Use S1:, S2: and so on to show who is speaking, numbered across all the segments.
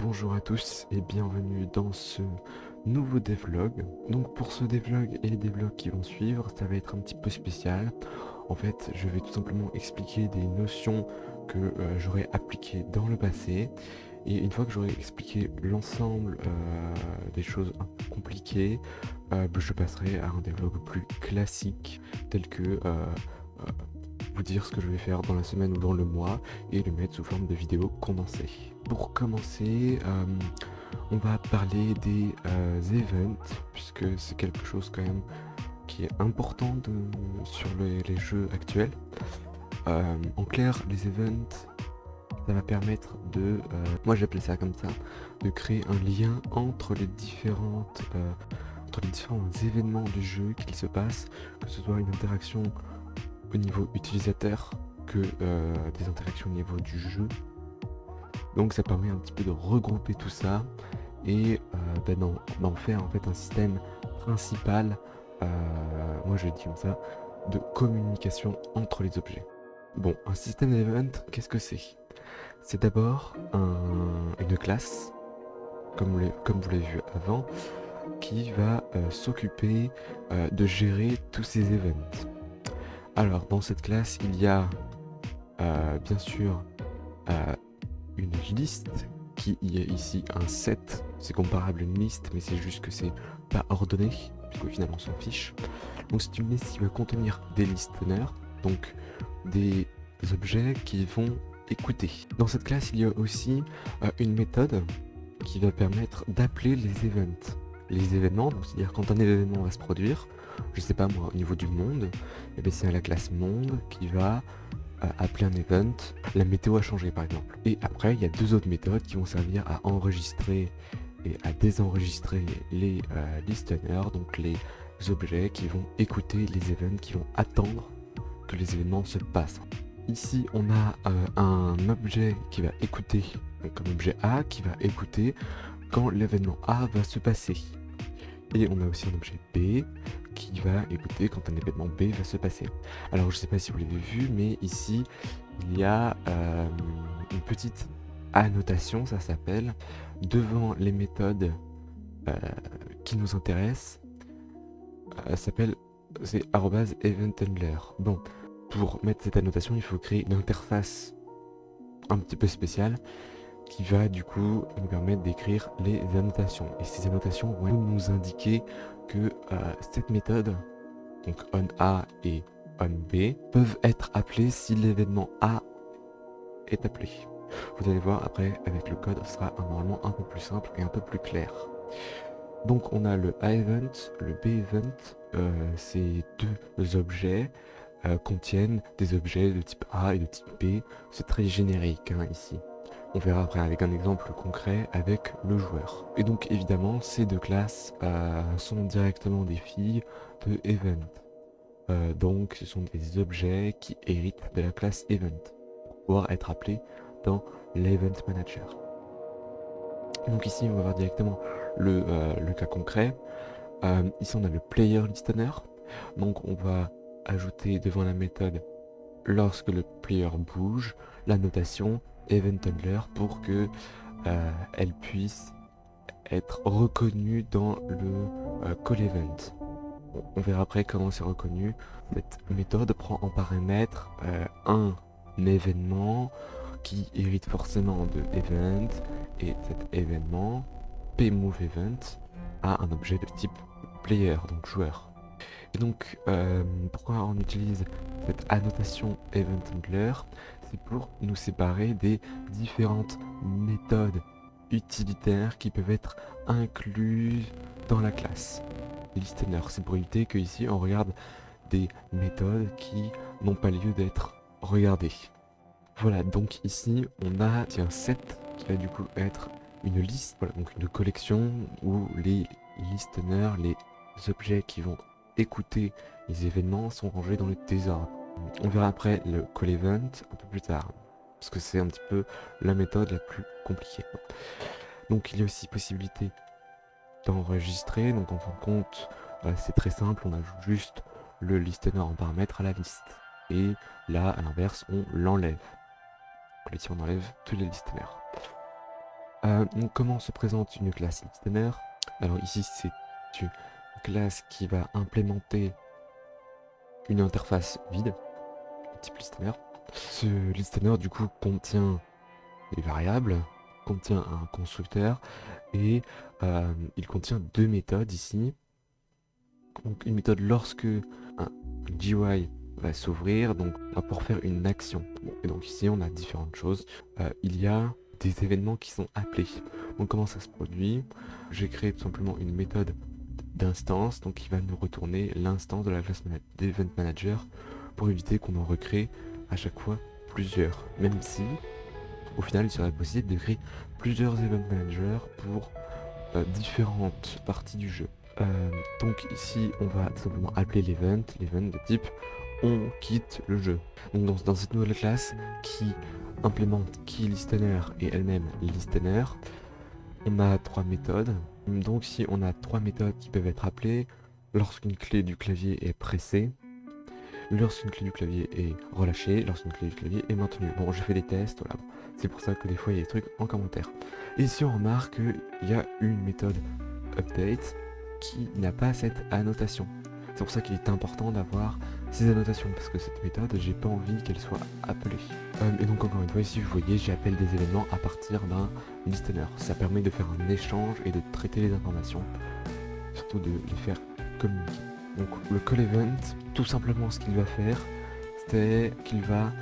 S1: Bonjour à tous et bienvenue dans ce nouveau devlog. Donc pour ce devlog et les devlogs qui vont suivre, ça va être un petit peu spécial. En fait, je vais tout simplement expliquer des notions que euh, j'aurais appliquées dans le passé. Et une fois que j'aurai expliqué l'ensemble euh, des choses un peu compliquées, euh, je passerai à un devlog plus classique, tel que vous dire ce que je vais faire dans la semaine ou dans le mois et le mettre sous forme de vidéo condensée. Pour commencer, euh, on va parler des euh, events, puisque c'est quelque chose quand même qui est important sur les, jeux actuels. Euh, en clair, les events, ça va permettre de, moi j'appelais ça comme ça, de créer un lien entre les différentes entre les différents événements du jeu qu'il se passe, que ce soit une interaction au niveau utilisateur que euh, des interactions au niveau du jeu. Donc ça permet un petit peu de regrouper tout ça et euh, bah, d'en faire en fait un système principal, euh, moi je dis comme ça, de communication entre les objets. Bon, un système d'event, qu'est-ce que c'est? C'est d'abord une classe, comme, comme vous l'avez vu avant, qui va s'occuper de gérer tous ces events. Alors, dans cette classe, il y a euh, bien sûr euh, une liste qui est ici un set. C'est comparable à une liste, mais c'est juste que c'est pas ordonné, puisque finalement on s'en fiche. Donc c'est une liste qui va contenir des listeners, donc des objets qui vont écouter. Dans cette classe, il y a aussi euh, une méthode qui va permettre d'appeler les events. Les événements, c'est-à-dire quand un événement va se produire, je sais pas moi, au niveau du monde, et eh bien c'est la classe monde qui va euh, appeler un event, la météo a changé par exemple. Et après, il y a deux autres méthodes qui vont servir à enregistrer et à désenregistrer les euh, listeners, donc les objets qui vont écouter les events, qui vont attendre que les événements se passent. Ici, on a euh, un objet qui va écouter, donc un objet A qui va écouter quand l'événement A va se passer. Et on a aussi un objet B qui va écouter quand un événement B va se passer. Alors je sais pas si vous l'avez vu, mais ici il y a euh, une petite annotation, ça s'appelle, devant les méthodes euh, qui nous intéressent, euh, s'appelle c'est @eventhandler. Bon, pour mettre cette annotation, il faut créer une interface un petit peu spéciale qui va du coup nous permettre d'écrire les annotations. Et ces annotations vont nous indiquer que euh, cette méthode, donc onA et onB, peuvent être appelées si l'événement A est appelé. Vous allez voir après avec le code, ce sera normalement un peu plus simple et un peu plus clair. Donc on a le A-event, le B-event, euh, ces deux objets euh, contiennent des objets de type A et de type B. C'est très générique hein, ici. On verra après avec un exemple concret avec le joueur. Et donc évidemment, ces deux classes euh, sont directement des filles de Event. Euh, donc ce sont des objets qui héritent de la classe Event pour pouvoir être appelés dans l'Event Manager. Donc ici, on va voir directement le, euh, le cas concret. ici, on a le Player Listener. Donc on va ajouter devant la méthode lorsque le player bouge, la notation event handler pour que euh, elle puisse être reconnue dans le euh, call event. On verra après comment c'est reconnu. Cette méthode prend en paramètre euh, un événement qui hérite forcément de event et cet événement pmove event a un objet de type player donc joueur et donc pourquoi on utilise cette annotation event handler c'est pour nous séparer des différentes méthodes utilitaires qui peuvent être incluses dans la classe. Les listeners, c'est pour éviter que ici on regarde des méthodes qui n'ont pas lieu d'être regardées. Voilà, donc ici on a un set qui va du coup être une liste, voilà, donc une collection où les listeners, les objets qui vont écouter les événements sont rangés dans le désordre. On verra après le call event un peu plus tard, parce que c'est un petit peu la méthode la plus compliquée. Donc il y a aussi possibilité d'enregistrer, donc en fin de compte, euh, c'est très simple, on ajoute juste le listener en paramètre à la liste. Et là, à l'inverse, on l'enlève. Ici, on enlève tous les listeners. Euh, donc comment se présente une classe listener? Alors ici c'est une classe qui va implémenter une interface vide, type listener. Ce listener du coup contient des variables, contient un constructeur et euh, il contient deux méthodes ici. Donc une méthode lorsque un GUI va s'ouvrir, donc pour faire une action. et donc ici on a différentes choses. Euh, il y a des événements qui sont appelés. Donc comment ça se produit? J'ai créé tout simplement une méthode d'instance, donc qui va nous retourner l'instance de la classe d'Event Manager pour éviter qu'on en recrée à chaque fois plusieurs. Même si, au final, il serait possible de créer plusieurs Event Managers pour euh, différentes parties du jeu. Euh, donc ici, on va tout simplement appeler l'event, l'event de type on quitte le jeu. Donc dans, cette nouvelle classe qui implémente key listener et elle-même listener, on a trois méthodes. Donc ici on a trois méthodes qui peuvent être appelées lorsqu'une clé du clavier est pressée, lorsqu'une clé du clavier est relâchée, lorsqu'une clé du clavier est maintenue. Bon, je fais des tests, voilà. C'est pour ça que des fois il y a des trucs en commentaire. Et ici on remarque qu'il y a une méthode update qui n'a pas cette annotation. C'est pour ça qu'il est important d'avoir ces annotations, parce que cette méthode, j'ai pas envie qu'elle soit appelée. Euh, et donc encore une fois, ici vous voyez, j'appelle des événements à partir d'un listener. Ça permet de faire un échange et de traiter les informations, surtout de les faire communiquer. Donc le call event, tout simplement ce qu'il va faire, c'est qu'il va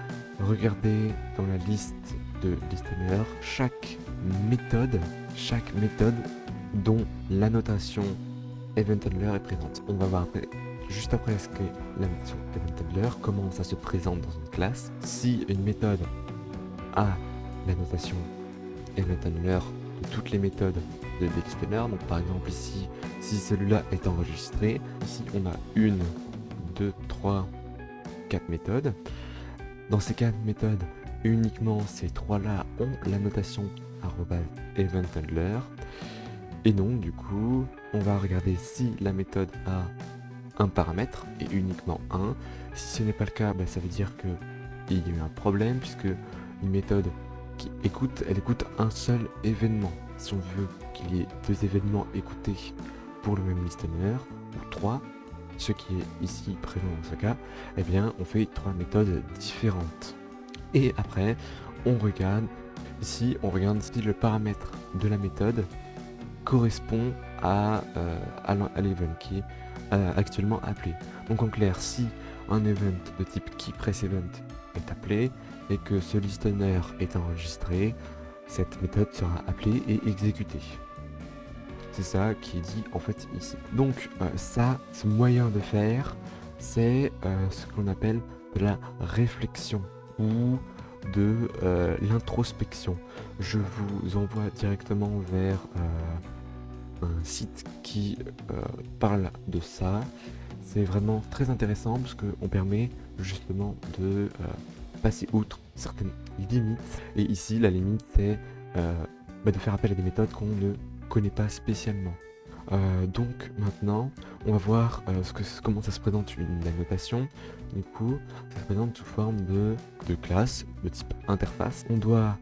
S1: regarder dans la liste de listener chaque méthode, chaque méthode dont l'annotation event handler est présente. On va voir juste après ce qu'est la notation event comment ça se présente dans une classe. Si une méthode a la notation event toutes les méthodes de listener, donc par exemple ici, si celui-là est enregistré, ici on a une, deux, trois, quatre méthodes. Dans ces quatre méthodes, uniquement ces trois-là ont la notation event handler. Et donc du coup, on va regarder si la méthode a un paramètre et uniquement un. Si ce n'est pas le cas, bah, ça veut dire que il y a eu un problème puisque une méthode qui écoute, elle écoute un seul événement. Si on veut qu'il y ait deux événements écoutés pour le même listener, ou trois, ce qui est ici présent dans ce cas, eh bien on fait trois méthodes différentes. Et après, on regarde, ici on regarde si le paramètre de la méthode correspond à, euh, à l'event qui est euh, actuellement appelé. Donc en clair, si un event de type keyPressEvent est appelé et que ce listener est enregistré, cette méthode sera appelée et exécutée. C'est ça qui est dit en fait ici. Donc euh, ça, ce moyen de faire, c'est ce qu'on appelle de la réflexion ou de l'introspection. Je vous envoie directement vers un site qui euh, parle de ça. C'est vraiment très intéressant parce qu'on permet justement de euh, passer outre certaines limites. Et ici, la limite, c'est euh, bah, de faire appel à des méthodes qu'on ne connaît pas spécialement. donc maintenant, on va voir ce que, comment ça se présente une annotation. Du coup, ça se présente sous forme de, classe de type interface. On doit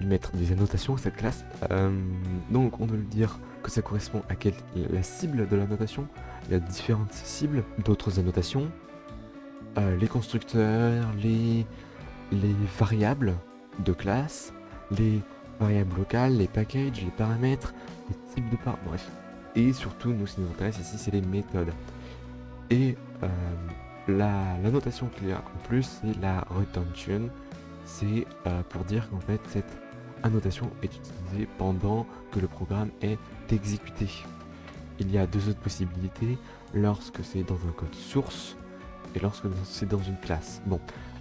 S1: mettre des annotations à cette classe. donc on doit le dire que ça correspond à quelle, la cible de la notation. Il y a différentes cibles, d'autres annotations, euh, les constructeurs, les, les variables de classe, les variables locales, les packages, les paramètres, les types de par... Bref. Et surtout, nous, ce qui nous intéresse ici, c'est les méthodes. Et euh, la, notation qu'il y a en plus, c'est la retention. C'est euh, pour dire qu'en fait, cette annotation est utilisée pendant que le programme est exécuté. Il y a deux autres possibilités, lorsque c'est dans un code source et lorsque c'est dans une classe. Bon,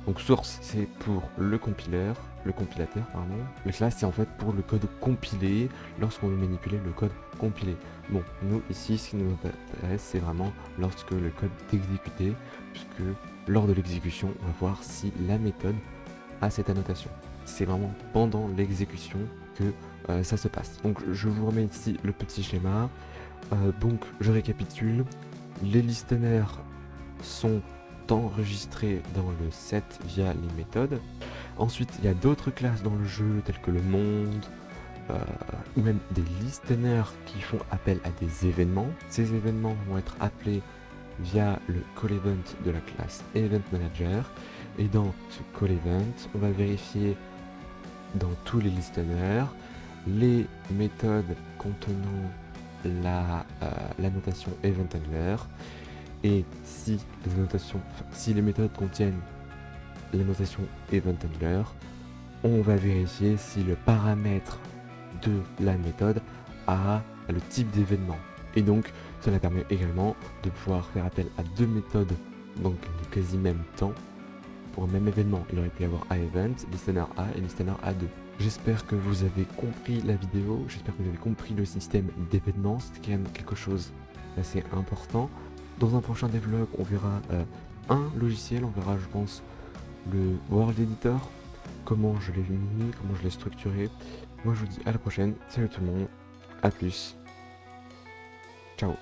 S1: donc source c'est pour le compileur, le compilateur pardon. Le classe c'est en fait pour le code compilé lorsqu'on veut manipuler le code compilé. Bon, nous ici ce qui nous intéresse c'est vraiment lorsque le code est exécuté, puisque lors de l'exécution on va voir si la méthode a cette annotation c'est vraiment pendant l'exécution que euh, ça se passe. Donc je vous remets ici le petit schéma. Euh, donc je récapitule. Les listeners sont enregistrés dans le set via les méthodes. Ensuite il y a d'autres classes dans le jeu telles que le monde, euh, ou même des listeners qui font appel à des événements. Ces événements vont être appelés via le call event de la classe Event Manager. Et dans ce call event, on va vérifier dans tous les listeners les méthodes contenant la, euh, la notation Event Handler. Et si les, si les méthodes contiennent la notation Event Handler, on va vérifier si le paramètre de la méthode a le type d'événement. Et donc, cela permet également de pouvoir faire appel à deux méthodes, donc de quasi même temps, pour un même événement. Il aurait pu y avoir A-Event, Listener A et Listener A2. J'espère que vous avez compris la vidéo, j'espère que vous avez compris le système d'événements, c'est quand même quelque chose d'assez important. Dans un prochain devlog, on verra euh, un logiciel, on verra je pense le World Editor, comment je l'ai mis, comment je l'ai structuré. Moi je vous dis à la prochaine, salut tout le monde, à plus, ciao